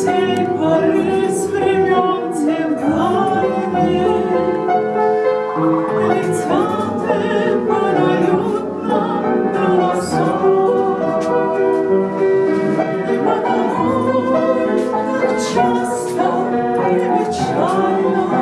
сей поры звичайно.